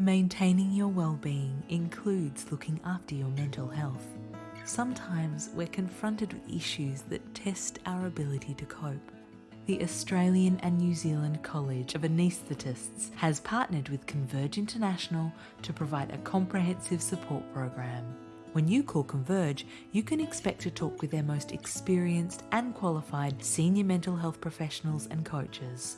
Maintaining your well-being includes looking after your mental health. Sometimes we're confronted with issues that test our ability to cope. The Australian and New Zealand College of Anaesthetists has partnered with Converge International to provide a comprehensive support program. When you call Converge, you can expect to talk with their most experienced and qualified senior mental health professionals and coaches,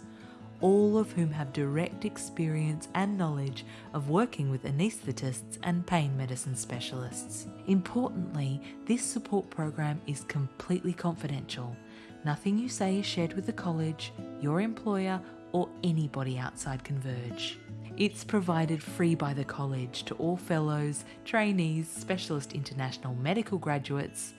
all of whom have direct experience and knowledge of working with anaesthetists and pain medicine specialists. Importantly, this support program is completely confidential. Nothing you say is shared with the college, your employer, or anybody outside Converge. It's provided free by the college to all fellows, trainees, specialist international medical graduates,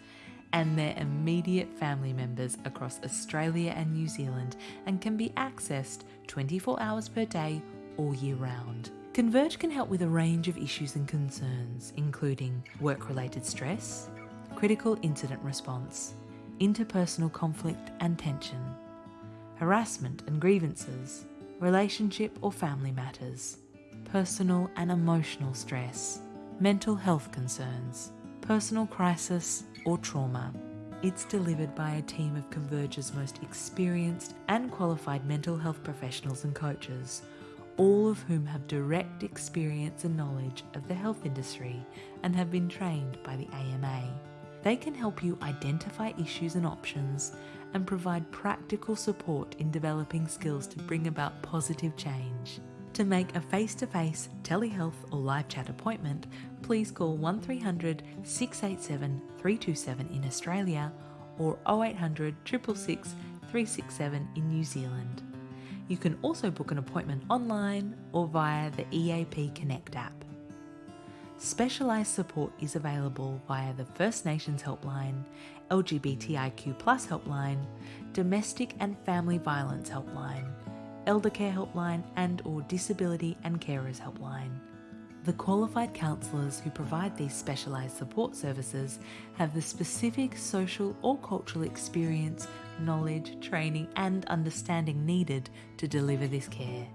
and their immediate family members across Australia and New Zealand and can be accessed 24 hours per day all year round. Converge can help with a range of issues and concerns, including work related stress, critical incident response, interpersonal conflict and tension, harassment and grievances, relationship or family matters, personal and emotional stress, mental health concerns, personal crisis or trauma. It's delivered by a team of Converge's most experienced and qualified mental health professionals and coaches, all of whom have direct experience and knowledge of the health industry and have been trained by the AMA. They can help you identify issues and options and provide practical support in developing skills to bring about positive change. To make a face to face telehealth or live chat appointment, please call 1300 687 327 in Australia or 0800 666 367 in New Zealand. You can also book an appointment online or via the EAP Connect app. Specialised support is available via the First Nations Helpline, LGBTIQ Helpline, Domestic and Family Violence Helpline, Elder Care Helpline and or Disability and Carers Helpline. The qualified counsellors who provide these specialised support services have the specific social or cultural experience, knowledge, training and understanding needed to deliver this care.